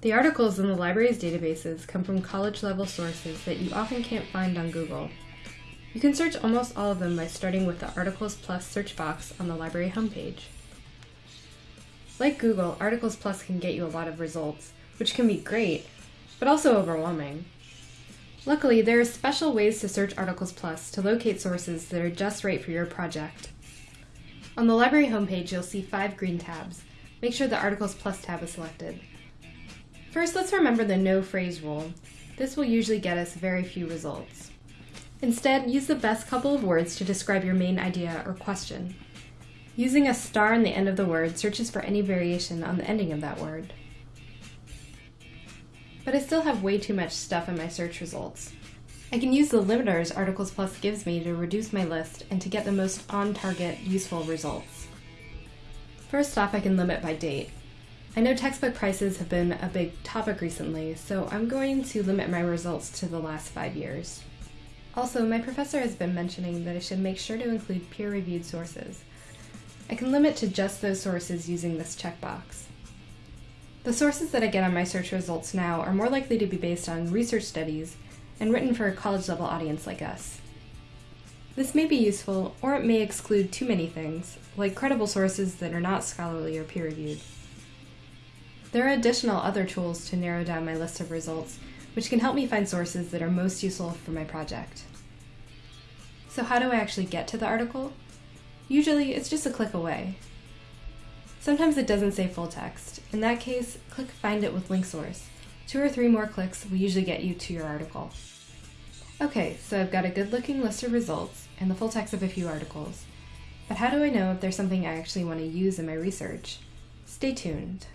The articles in the library's databases come from college-level sources that you often can't find on Google. You can search almost all of them by starting with the Articles Plus search box on the library homepage. Like Google, Articles Plus can get you a lot of results, which can be great, but also overwhelming. Luckily, there are special ways to search Articles Plus to locate sources that are just right for your project. On the library homepage, you'll see five green tabs. Make sure the Articles Plus tab is selected. First, let's remember the no phrase rule. This will usually get us very few results. Instead, use the best couple of words to describe your main idea or question. Using a star in the end of the word searches for any variation on the ending of that word. But I still have way too much stuff in my search results. I can use the limiters Articles Plus gives me to reduce my list and to get the most on-target, useful results. First off, I can limit by date. I know textbook prices have been a big topic recently, so I'm going to limit my results to the last five years. Also, my professor has been mentioning that I should make sure to include peer-reviewed sources. I can limit to just those sources using this checkbox. The sources that I get on my search results now are more likely to be based on research studies and written for a college-level audience like us. This may be useful, or it may exclude too many things, like credible sources that are not scholarly or peer-reviewed. There are additional other tools to narrow down my list of results, which can help me find sources that are most useful for my project. So how do I actually get to the article? Usually, it's just a click away. Sometimes it doesn't say full text. In that case, click Find It with Link Source. Two or three more clicks will usually get you to your article. Okay, so I've got a good looking list of results and the full text of a few articles. But how do I know if there's something I actually want to use in my research? Stay tuned.